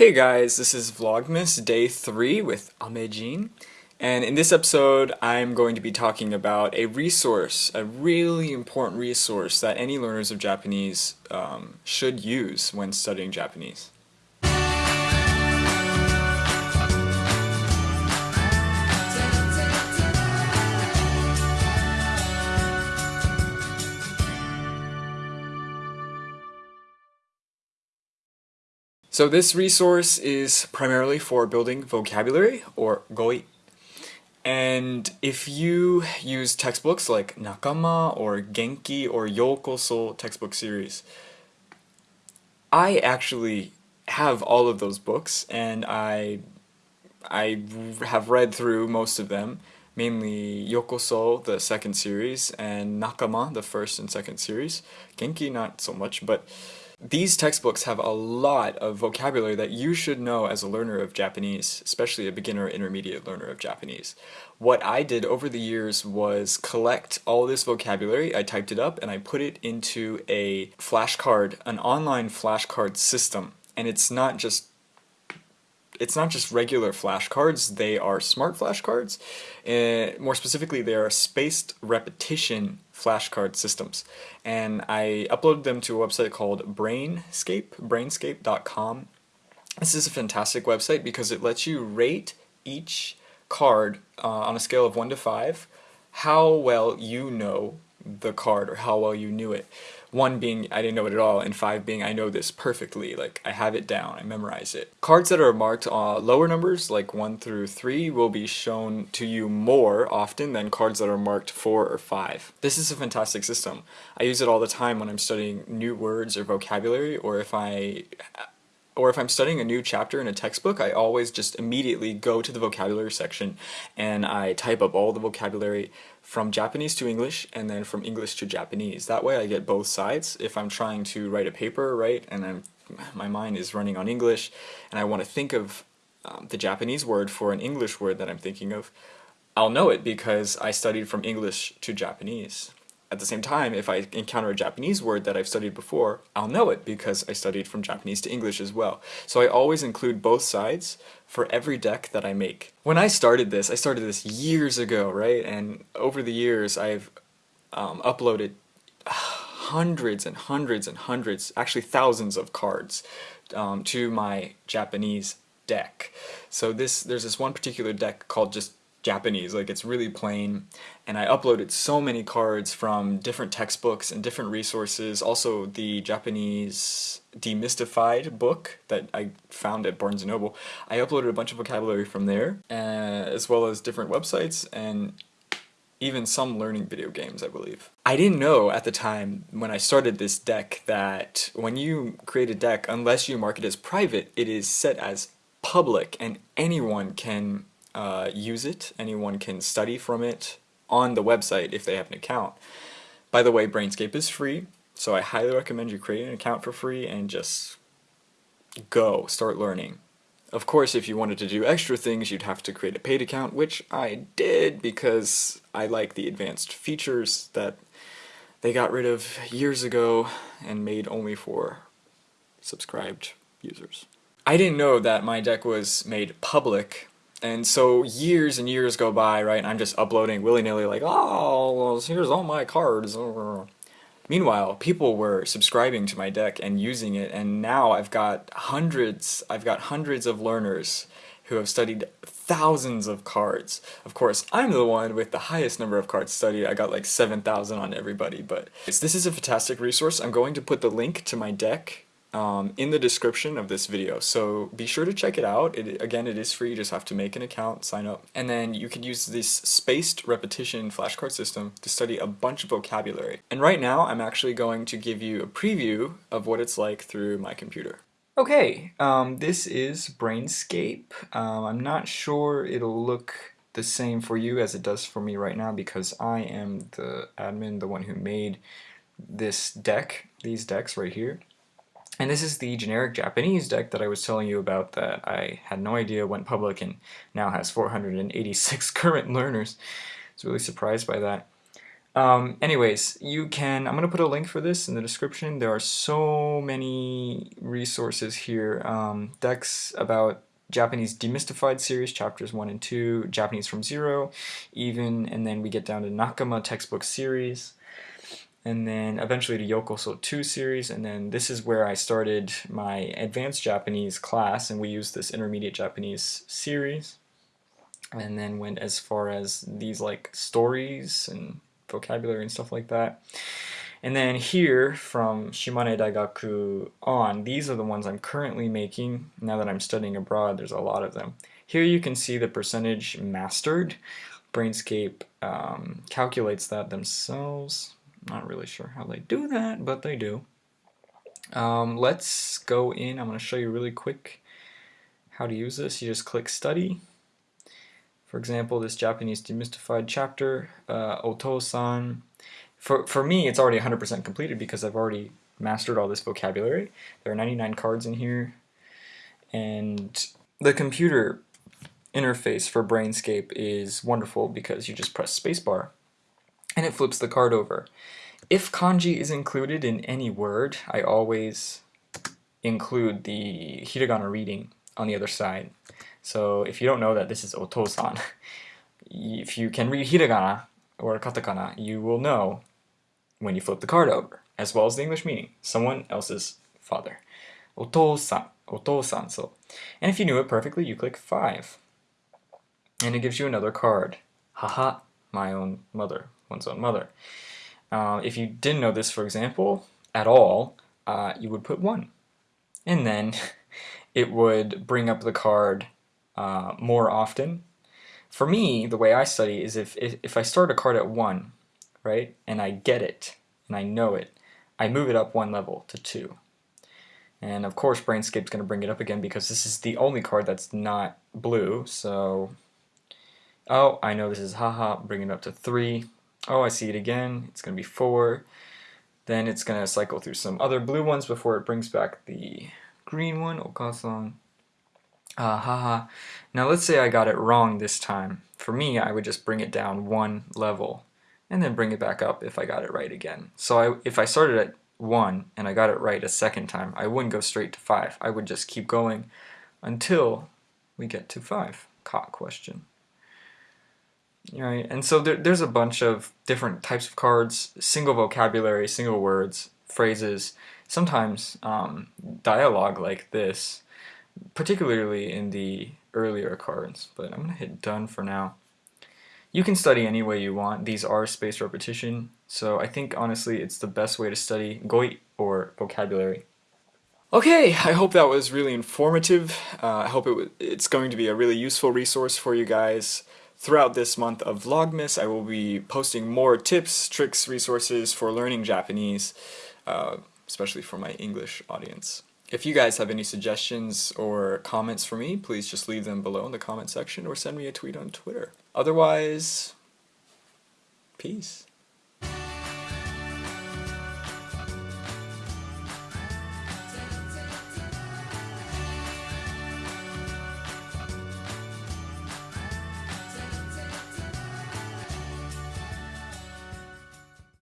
Hey guys, this is Vlogmas Day 3 with Amejin, and in this episode I'm going to be talking about a resource, a really important resource that any learners of Japanese um, should use when studying Japanese. So this resource is primarily for building vocabulary, or goi. And if you use textbooks like Nakama or Genki or Yokoso textbook series, I actually have all of those books and I I have read through most of them, mainly Yokoso, the second series, and Nakama, the first and second series. Genki, not so much, but these textbooks have a lot of vocabulary that you should know as a learner of Japanese, especially a beginner intermediate learner of Japanese. What I did over the years was collect all this vocabulary, I typed it up, and I put it into a flashcard, an online flashcard system. And it's not just it's not just regular flashcards, they are smart flashcards. Uh, more specifically, they are spaced repetition flashcard systems. And I uploaded them to a website called Brainscape, brainscape.com. This is a fantastic website because it lets you rate each card uh, on a scale of 1 to 5 how well you know the card or how well you knew it. One being I didn't know it at all, and five being I know this perfectly, like I have it down, I memorize it. Cards that are marked uh, lower numbers, like 1 through 3, will be shown to you more often than cards that are marked 4 or 5. This is a fantastic system. I use it all the time when I'm studying new words or vocabulary, or if I or if I'm studying a new chapter in a textbook, I always just immediately go to the vocabulary section and I type up all the vocabulary from Japanese to English and then from English to Japanese. That way I get both sides. If I'm trying to write a paper, right, and I'm, my mind is running on English and I want to think of um, the Japanese word for an English word that I'm thinking of, I'll know it because I studied from English to Japanese. At the same time, if I encounter a Japanese word that I've studied before, I'll know it because I studied from Japanese to English as well. So I always include both sides for every deck that I make. When I started this, I started this years ago, right? And over the years, I've um, uploaded hundreds and hundreds and hundreds, actually thousands of cards um, to my Japanese deck. So this, there's this one particular deck called just Japanese, like it's really plain, and I uploaded so many cards from different textbooks and different resources, also the Japanese Demystified book that I found at Barnes & Noble. I uploaded a bunch of vocabulary from there, uh, as well as different websites and even some learning video games, I believe. I didn't know at the time when I started this deck that when you create a deck, unless you mark it as private, it is set as public and anyone can uh, use it. Anyone can study from it on the website if they have an account. By the way, Brainscape is free, so I highly recommend you create an account for free and just go, start learning. Of course, if you wanted to do extra things, you'd have to create a paid account, which I did because I like the advanced features that they got rid of years ago and made only for subscribed users. I didn't know that my deck was made public and so years and years go by, right, I'm just uploading willy-nilly like, oh, here's all my cards. Meanwhile, people were subscribing to my deck and using it, and now I've got hundreds, I've got hundreds of learners who have studied thousands of cards. Of course, I'm the one with the highest number of cards studied. I got like 7,000 on everybody, but this is a fantastic resource. I'm going to put the link to my deck um, in the description of this video. So be sure to check it out. It, again, it is free. You just have to make an account, sign up, and then you can use this spaced repetition flashcard system to study a bunch of vocabulary. And right now, I'm actually going to give you a preview of what it's like through my computer. Okay, um, this is Brainscape. Um, I'm not sure it'll look the same for you as it does for me right now because I am the admin, the one who made this deck, these decks right here. And this is the generic Japanese deck that I was telling you about that I had no idea went public and now has 486 current learners. I was really surprised by that. Um, anyways, you can, I'm going to put a link for this in the description. There are so many resources here. Um, decks about Japanese Demystified series, chapters 1 and 2, Japanese from Zero, even, and then we get down to Nakama textbook series, and then eventually to Yokoso 2 series, and then this is where I started my advanced Japanese class, and we used this intermediate Japanese series, and then went as far as these like stories and vocabulary and stuff like that. And then here from Shimane Daigaku on, these are the ones I'm currently making now that I'm studying abroad. There's a lot of them. Here you can see the percentage mastered. Brainscape um, calculates that themselves. Not really sure how they do that, but they do. Um, let's go in. I'm going to show you really quick how to use this. You just click study. For example, this Japanese demystified chapter, uh, Oto-san, for, for me, it's already 100% completed because I've already mastered all this vocabulary. There are 99 cards in here. And the computer interface for Brainscape is wonderful because you just press spacebar and it flips the card over. If kanji is included in any word, I always include the hiragana reading on the other side. So if you don't know that this is otosan, if you can read hiragana or katakana, you will know when you flip the card over, as well as the English meaning, someone else's father. Otosan, otosan, so. And if you knew it perfectly, you click 5. And it gives you another card. Haha, my own mother, one's own mother. Uh, if you didn't know this, for example, at all, uh, you would put 1. And then it would bring up the card uh, more often. For me, the way I study is if, if, if I start a card at 1, right? And I get it, and I know it. I move it up one level to two. And of course Brainscape's going to bring it up again because this is the only card that's not blue, so... Oh, I know this is haha, bring it up to three. Oh, I see it again, it's going to be four. Then it's going to cycle through some other blue ones before it brings back the green one, okasan. Uh, haha. Now let's say I got it wrong this time. For me, I would just bring it down one level and then bring it back up if I got it right again. So I, if I started at 1 and I got it right a second time, I wouldn't go straight to 5. I would just keep going until we get to 5. Caught question. Right, and so there, there's a bunch of different types of cards, single vocabulary, single words, phrases, sometimes um, dialogue like this, particularly in the earlier cards. But I'm going to hit done for now. You can study any way you want. These are spaced repetition, so I think honestly it's the best way to study Goi or vocabulary. Okay, I hope that was really informative. Uh, I hope it it's going to be a really useful resource for you guys. Throughout this month of Vlogmas, I will be posting more tips, tricks, resources for learning Japanese, uh, especially for my English audience. If you guys have any suggestions or comments for me, please just leave them below in the comment section or send me a tweet on Twitter. Otherwise, peace.